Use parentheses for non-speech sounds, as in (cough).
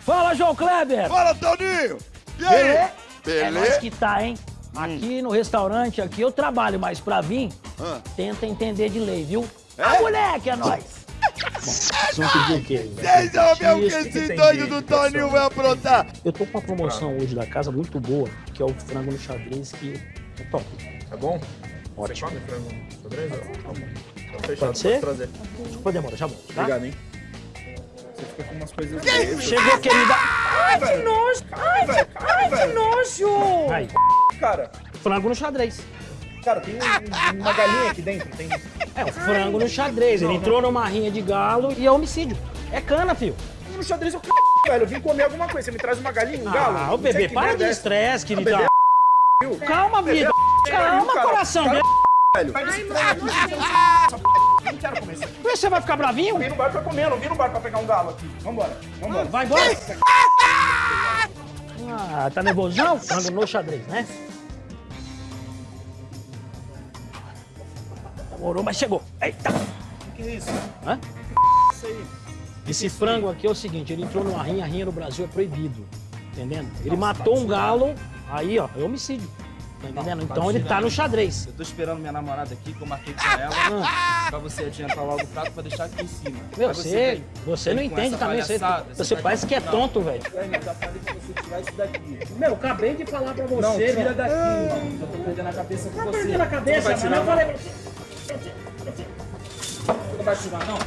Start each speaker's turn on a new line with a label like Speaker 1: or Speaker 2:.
Speaker 1: Fala, João Kleber!
Speaker 2: Fala, Toninho! E aí?
Speaker 1: Beleza? É nós que tá, hein? Aqui no restaurante, aqui eu trabalho, mas pra vir,
Speaker 2: Ah.
Speaker 1: tenta entender de lei, viu?
Speaker 2: É?
Speaker 1: Ah, moleque, é nóis! Bom, vocês vão pedir o quê?
Speaker 2: Vocês vão ver o que esse doido do Toninho vai aprontar.
Speaker 1: Eu tô com uma promoção hoje da casa muito boa, que é o frango no xadrez, que é top.
Speaker 3: Tá bom?
Speaker 1: Ótimo.
Speaker 3: Você come frango xadrez? Tá bom. Fechado,
Speaker 1: Pode ser?
Speaker 3: trazer.
Speaker 1: Desculpa demora, já volto, tá?
Speaker 3: Obrigado, hein? Você fica com umas coisas dele.
Speaker 1: Chegou, querida.
Speaker 3: Ai, que nojo! Ai, velho! Ai, que nojo!
Speaker 1: Aí,
Speaker 3: Cara,
Speaker 1: frango no xadrez.
Speaker 3: cara, tem um- uma galinha aqui dentro, tem...
Speaker 1: É, o frango no xadrez. Ele entrou numa rinha de galo e é homicídio. É cana, filho.
Speaker 3: No xadrez eu c... velho, eu vim comer alguma coisa, você me traz uma galinha, um galo?
Speaker 1: Ah, o bebê,
Speaker 3: que
Speaker 1: para de
Speaker 3: é
Speaker 1: estresse, querida.
Speaker 3: bebê viu?
Speaker 1: Calma, vida. Calma, coração.
Speaker 3: Cara, velho. Pega
Speaker 1: Você vai ficar bravinho?
Speaker 3: Eu vim no bar pra comer, não vim no bar pra pegar um galo aqui. Vambora, vambora.
Speaker 1: Vai embora. Ah, tá nervosão? Frango no xadrez, né? Demorou, mas chegou. Eita.
Speaker 3: O que é isso?
Speaker 1: Hã?
Speaker 3: Isso aí.
Speaker 1: Esse frango aqui é o seguinte, ele entrou numa rinha, a rinha no Brasil é proibido. Entendendo? Ele matou um galo, aí ó, é homicídio. Tá entendendo? Então ele tá no xadrez.
Speaker 4: Eu tô esperando minha namorada aqui, que eu marquei com ela, (laughs)
Speaker 1: Ah,
Speaker 4: pra você adiantar logo o prato pra deixar aqui em cima.
Speaker 1: Meu,
Speaker 4: Aí
Speaker 1: você,
Speaker 4: vem-
Speaker 1: você não entende também. Você, você
Speaker 4: tá
Speaker 1: parece que é
Speaker 4: não.
Speaker 1: tonto, velho.
Speaker 4: Ué, mas já falei pra você tirar isso daqui.
Speaker 1: Meu, acabei de falar pra você,
Speaker 4: Não, tira
Speaker 1: velho.
Speaker 4: daqui, mano. Eu tô perdendo a cabeça com
Speaker 1: Tá
Speaker 4: você.
Speaker 1: perdendo a cabeça,
Speaker 4: Você tirar,
Speaker 1: Eu falei pra você.
Speaker 4: Você não vai tirar, não?